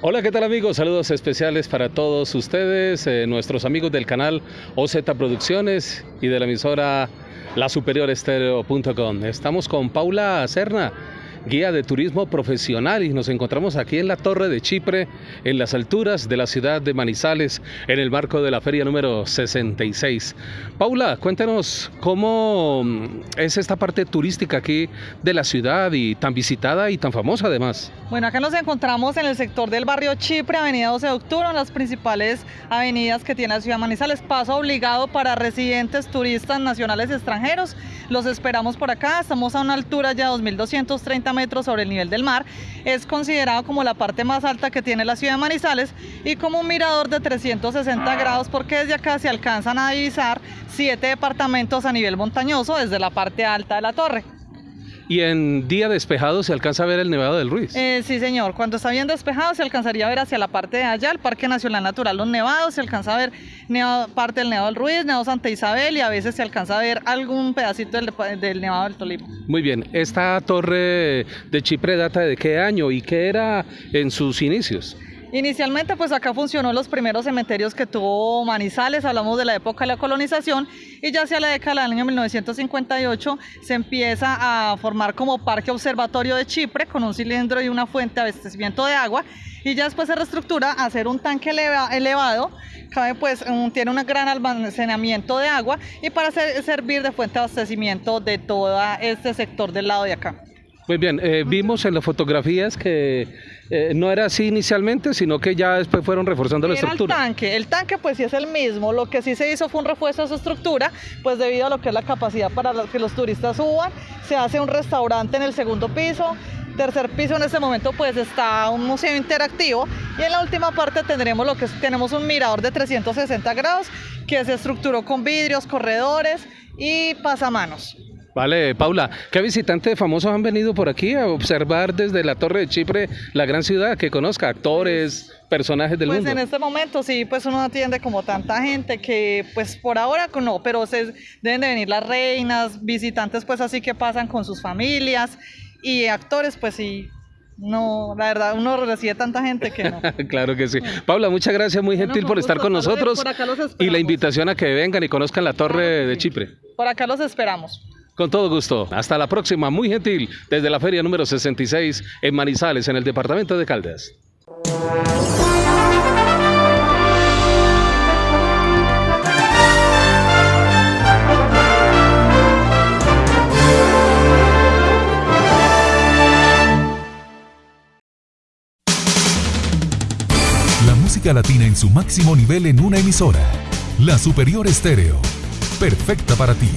Hola, ¿qué tal amigos? Saludos especiales para todos ustedes, eh, nuestros amigos del canal OZ Producciones y de la emisora lasuperiorestereo.com. Estamos con Paula Serna guía de turismo profesional y nos encontramos aquí en la Torre de Chipre, en las alturas de la ciudad de Manizales, en el marco de la feria número 66. Paula, cuéntanos cómo mm, es esta parte turística aquí de la ciudad y tan visitada y tan famosa además. Bueno, acá nos encontramos en el sector del barrio Chipre, Avenida 12 de Octubre, las principales avenidas que tiene la ciudad de Manizales, paso obligado para residentes, turistas nacionales y extranjeros. Los esperamos por acá, estamos a una altura ya de 2230 metros sobre el nivel del mar. Es considerado como la parte más alta que tiene la ciudad de Manizales y como un mirador de 360 grados porque desde acá se alcanzan a divisar siete departamentos a nivel montañoso desde la parte alta de la torre. Y en día despejado se alcanza a ver el Nevado del Ruiz. Eh, sí, señor. Cuando está bien despejado se alcanzaría a ver hacia la parte de allá, el Parque Nacional Natural Los Nevados, se alcanza a ver parte del Nevado del Ruiz, Nevado Santa Isabel y a veces se alcanza a ver algún pedacito del, del Nevado del Tolima. Muy bien. ¿Esta torre de Chipre data de qué año y qué era en sus inicios? Inicialmente pues acá funcionó los primeros cementerios que tuvo Manizales, hablamos de la época de la colonización y ya hacia la década del año 1958 se empieza a formar como parque observatorio de Chipre con un cilindro y una fuente de abastecimiento de agua y ya después se reestructura a hacer un tanque elevado, cabe pues tiene un gran almacenamiento de agua y para servir de fuente de abastecimiento de todo este sector del lado de acá. Muy bien, eh, vimos en las fotografías que eh, no era así inicialmente, sino que ya después fueron reforzando la estructura. El tanque, el tanque pues sí es el mismo, lo que sí se hizo fue un refuerzo de su estructura, pues debido a lo que es la capacidad para que los turistas suban, se hace un restaurante en el segundo piso, tercer piso en este momento pues está un museo interactivo y en la última parte tendremos lo que es, tenemos un mirador de 360 grados que se estructuró con vidrios, corredores y pasamanos. Vale, Paula, ¿qué visitantes famosos han venido por aquí a observar desde la Torre de Chipre la gran ciudad que conozca, actores, personajes del pues mundo? Pues en este momento sí, pues uno atiende como tanta gente que pues por ahora no, pero se, deben de venir las reinas, visitantes pues así que pasan con sus familias y actores pues sí, no, la verdad, uno recibe tanta gente que no. claro que sí. Paula, muchas gracias, muy gentil por estar con nosotros. y la invitación a que vengan y conozcan la Torre de Chipre. Por acá los esperamos. Con todo gusto. Hasta la próxima. Muy gentil. Desde la feria número 66 en Manizales, en el departamento de Caldas. La música latina en su máximo nivel en una emisora. La Superior Estéreo. Perfecta para ti.